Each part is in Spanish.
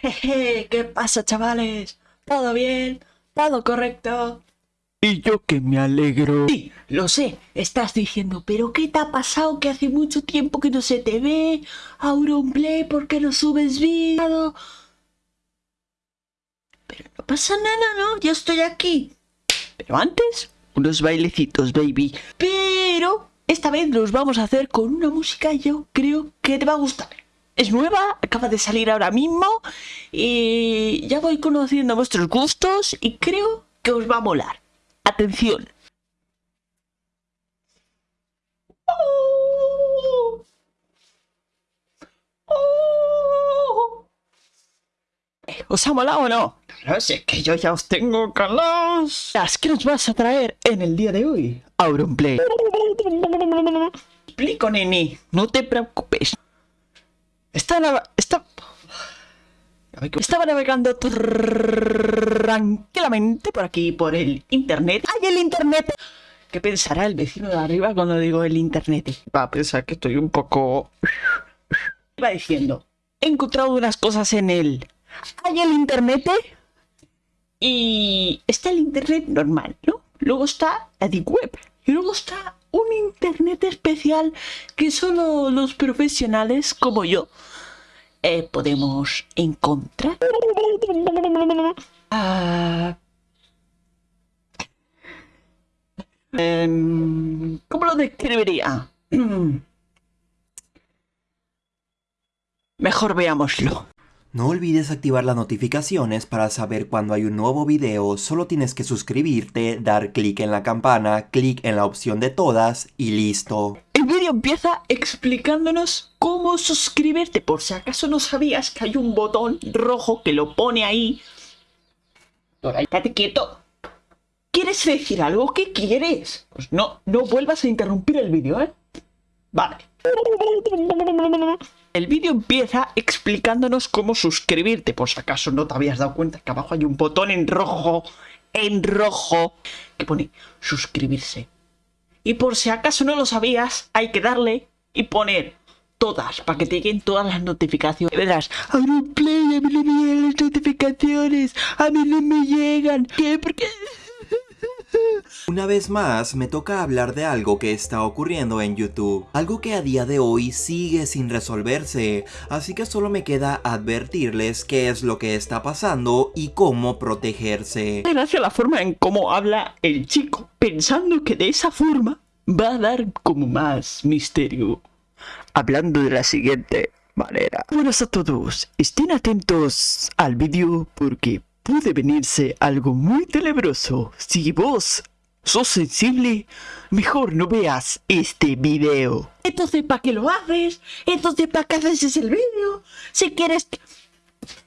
Jeje, ¿qué pasa, chavales? ¿Todo bien? ¿Todo correcto? Y yo que me alegro. Sí, lo sé, estás diciendo, pero ¿qué te ha pasado que hace mucho tiempo que no se te ve? Auronplay, ¿por qué no subes vídeo? Pero no pasa nada, ¿no? Yo estoy aquí. Pero antes, unos bailecitos, baby. Pero esta vez los vamos a hacer con una música yo creo que te va a gustar. Es nueva, acaba de salir ahora mismo y ya voy conociendo vuestros gustos y creo que os va a molar. Atención. ¿Os ha molado o no? No sé, que yo ya os tengo calos. ¿Qué nos vas a traer en el día de hoy? Auronplay. Explico, neni. No te preocupes. Está... Está... Estaba navegando tranquilamente por aquí, por el internet. ¡Ay, el internet! ¿Qué pensará el vecino de arriba cuando digo el internet? Va a pensar que estoy un poco... Va diciendo, he encontrado unas cosas en el... ¿Hay el internet? Y está el internet normal, ¿no? Luego está la deep web. Y luego está un internet especial que solo los profesionales como yo eh, podemos encontrar. Ah, em, ¿Cómo lo describiría? Mejor veámoslo. No olvides activar las notificaciones para saber cuando hay un nuevo video, solo tienes que suscribirte, dar clic en la campana, clic en la opción de todas y listo. Vídeo empieza explicándonos cómo suscribirte, por si acaso no sabías que hay un botón rojo que lo pone ahí. Dora, estate quieto. ¿Quieres decir algo? ¿Qué quieres? Pues no, no vuelvas a interrumpir el vídeo, ¿eh? Vale. El vídeo empieza explicándonos cómo suscribirte, por si acaso no te habías dado cuenta que abajo hay un botón en rojo, en rojo, que pone suscribirse. Y por si acaso no lo sabías, hay que darle y poner todas, para que te lleguen todas las notificaciones. Y verás, play, a mí no me llegan las notificaciones, a mí no me llegan. ¿Qué? ¿Por qué? Una vez más, me toca hablar de algo que está ocurriendo en YouTube, algo que a día de hoy sigue sin resolverse, así que solo me queda advertirles qué es lo que está pasando y cómo protegerse. Gracias a la forma en cómo habla el chico, pensando que de esa forma va a dar como más misterio. Hablando de la siguiente manera. Buenas a todos, estén atentos al vídeo porque puede venirse algo muy tenebroso. Si vos sos sensible, mejor no veas este video. Entonces, ¿para qué lo haces? Entonces, ¿para qué haces el vídeo? Si quieres...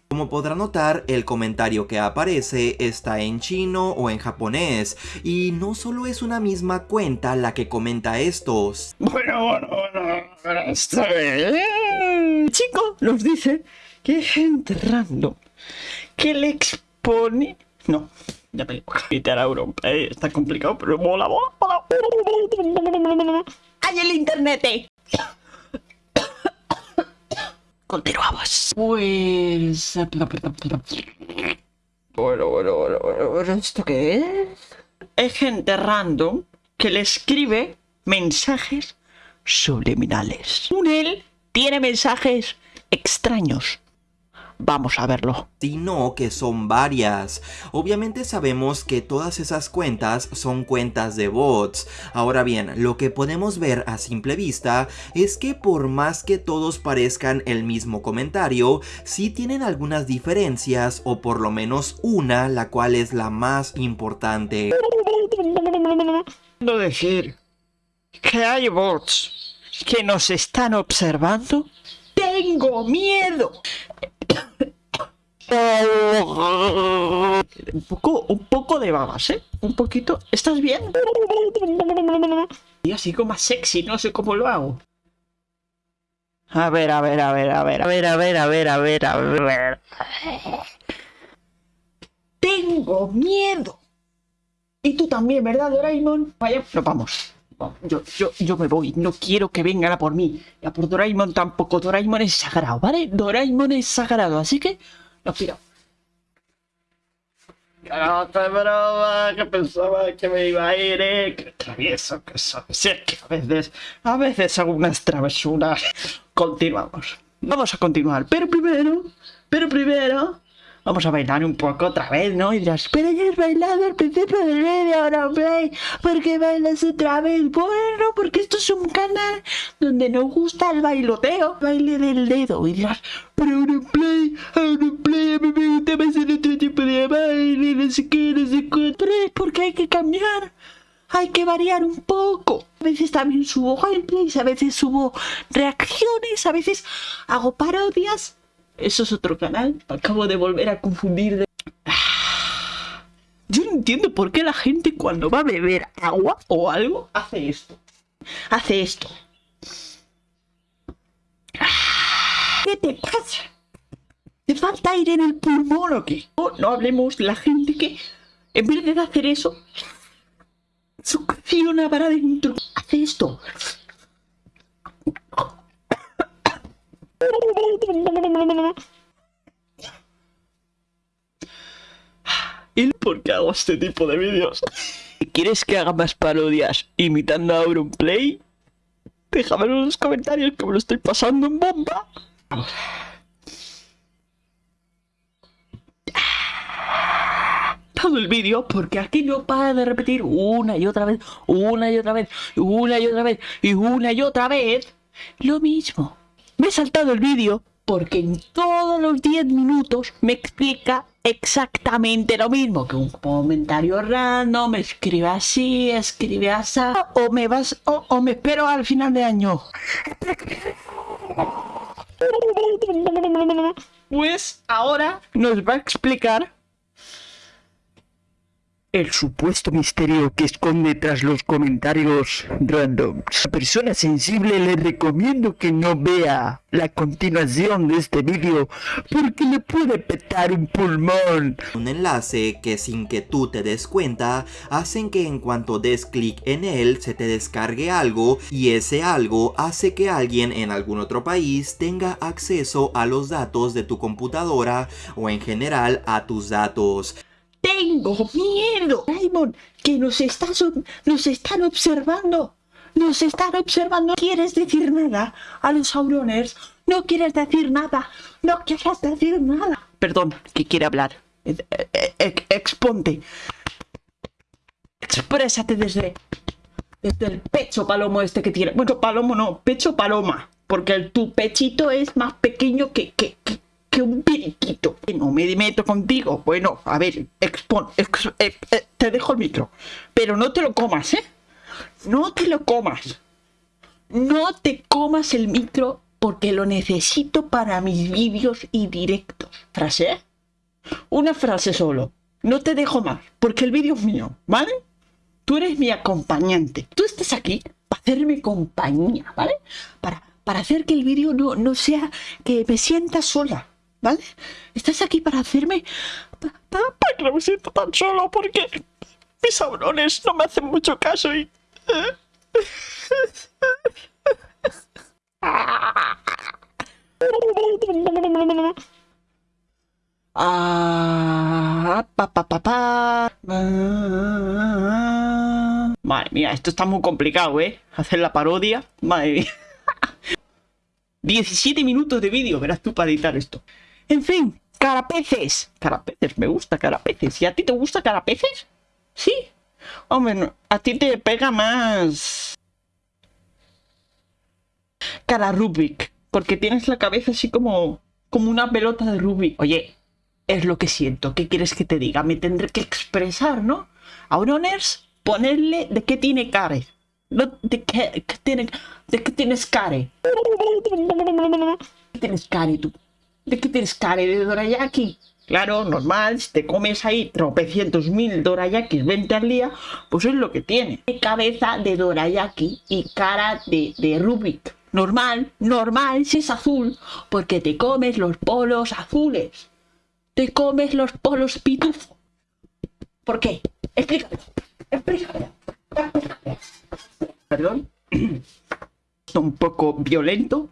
Como podrá notar, el comentario que aparece está en chino o en japonés, y no solo es una misma cuenta la que comenta estos. Bueno, bueno, bueno, está bien. chico nos dice que gente random que le No, ya me quitar a Europa, está complicado, pero mola, mola, mola. ¡Hay el internet! Continuamos. Pues... Bueno, bueno, bueno, bueno, ¿esto qué es? Es gente random que le escribe mensajes subliminales. Un él tiene mensajes extraños Vamos a verlo. Sino que son varias. Obviamente sabemos que todas esas cuentas son cuentas de bots. Ahora bien, lo que podemos ver a simple vista es que por más que todos parezcan el mismo comentario, sí tienen algunas diferencias o por lo menos una, la cual es la más importante. No decir que hay bots que nos están observando. ¡Tengo miedo! Un poco, un poco de babas, ¿eh? Un poquito. ¿Estás bien? Y así como más sexy, no sé cómo lo hago. A ver, a ver, a ver, a ver, a ver, a ver, a ver, a ver, a ver. Tengo miedo. Y tú también, ¿verdad, Doraemon? Vaya, no vamos. Yo, yo, yo me voy, no quiero que vengan a por mí. Y a por Doraemon tampoco, Doraemon es sagrado, ¿vale? Doraemon es sagrado, así que Nos piramos. Otra broma que pensaba que me iba a ir, eh. Que travieso que soy. Sí, que a veces, a veces hago unas travesuras. Continuamos. Vamos a continuar, pero primero, pero primero, vamos a bailar un poco otra vez, ¿no? Y dirás, pero ya has bailado al principio del vídeo, ahora play, ¿por qué bailas otra vez? Bueno, porque esto es un canal donde nos gusta el bailoteo, baile del dedo. Y dirás, pero ahora play, ahora me gusta más el otro tipo de baile, no sé qué, no sé cuánto. Pero es porque hay que cambiar. Hay que variar un poco. A veces también subo gameplays, a veces subo reacciones, a veces hago parodias. Eso es otro canal. Acabo de volver a confundir de... Yo no entiendo por qué la gente cuando va a beber agua o algo hace esto. Hace esto. ¿Qué te pasa? ¿Te falta aire en el pulmón o qué? No, no hablemos de la gente que en vez de hacer eso succiona para adentro. Hace esto. ¿Y por qué hago este tipo de vídeos? ¿Quieres que haga más parodias imitando a Auronplay? Déjamelo en los comentarios que me lo estoy pasando en bomba. El vídeo porque aquí no para de repetir una y otra vez, una y otra vez, una y otra vez y una y otra vez lo mismo. Me he saltado el vídeo porque en todos los 10 minutos me explica exactamente lo mismo que un comentario random, escribe así, escribe así, o me vas, o me espero al final de año. Pues ahora nos va a explicar el supuesto misterio que esconde tras los comentarios random. A persona sensible le recomiendo que no vea la continuación de este vídeo porque le puede petar un pulmón. Un enlace que sin que tú te des cuenta hacen que en cuanto des clic en él se te descargue algo y ese algo hace que alguien en algún otro país tenga acceso a los datos de tu computadora o en general a tus datos. Tengo miedo, Raymond, que nos, estás, nos están observando. Nos están observando. ¿No quieres decir nada a los Auroners? No quieres decir nada. No quieres decir nada. Perdón, que quiere hablar. Eh, eh, eh, exponte. Exprésate desde, desde el pecho palomo este que tiene. Bueno, palomo no, pecho paloma. Porque el, tu pechito es más pequeño que, que, que que un periquito. No me meto contigo. Bueno, a ver, expon, ex, eh, eh, te dejo el micro. Pero no te lo comas, ¿eh? No te lo comas. No te comas el micro porque lo necesito para mis vídeos y directos. ¿Frase? Una frase solo. No te dejo más, porque el vídeo es mío, ¿vale? Tú eres mi acompañante. Tú estás aquí para hacerme compañía, ¿vale? Para, para hacer que el vídeo no, no sea que me sienta sola. ¿Vale? Estás aquí para hacerme... Para que siento tan solo porque mis sabrones no me hacen mucho caso y... Ah, pa, pa, pa. Madre mía, esto está muy complicado, ¿eh? Hacer la parodia. Madre mía. 17 minutos de vídeo, verás tú para editar esto. En fin, carapeces. Carapeces, me gusta carapeces. ¿Y a ti te gusta carapeces? Sí. Hombre, a ti te pega más... Cara Rubik. Porque tienes la cabeza así como... Como una pelota de Rubik. Oye, es lo que siento. ¿Qué quieres que te diga? Me tendré que expresar, ¿no? Auroners, ponerle de qué tiene cara. de qué, tiene... De qué tienes cara. ¿Qué tienes cara tú? ¿De qué tienes cara de dorayaki? Claro, normal, si te comes ahí tropecientos mil dorayakis 20 al día, pues es lo que tiene. Cabeza de dorayaki y cara de, de Rubik. Normal, normal, si es azul, porque te comes los polos azules. Te comes los polos pitufo. ¿Por qué? Explícame, explícame. Perdón. Un poco violento,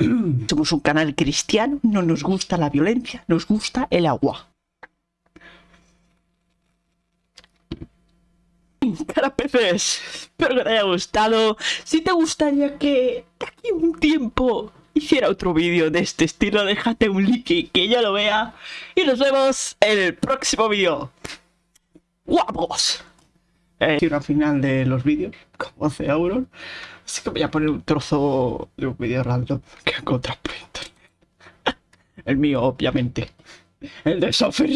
Somos un canal cristiano, no nos gusta la violencia, nos gusta el agua. Cara peces, espero que te haya gustado. Si te gustaría que de aquí un tiempo hiciera otro vídeo de este estilo, déjate un like y que yo lo vea. Y nos vemos en el próximo vídeo. ¡Guapos! Eh, al final de los vídeos, como 11 euros. Así que voy a poner un trozo de un vídeo random que encontrado por internet. El mío, obviamente. El de Software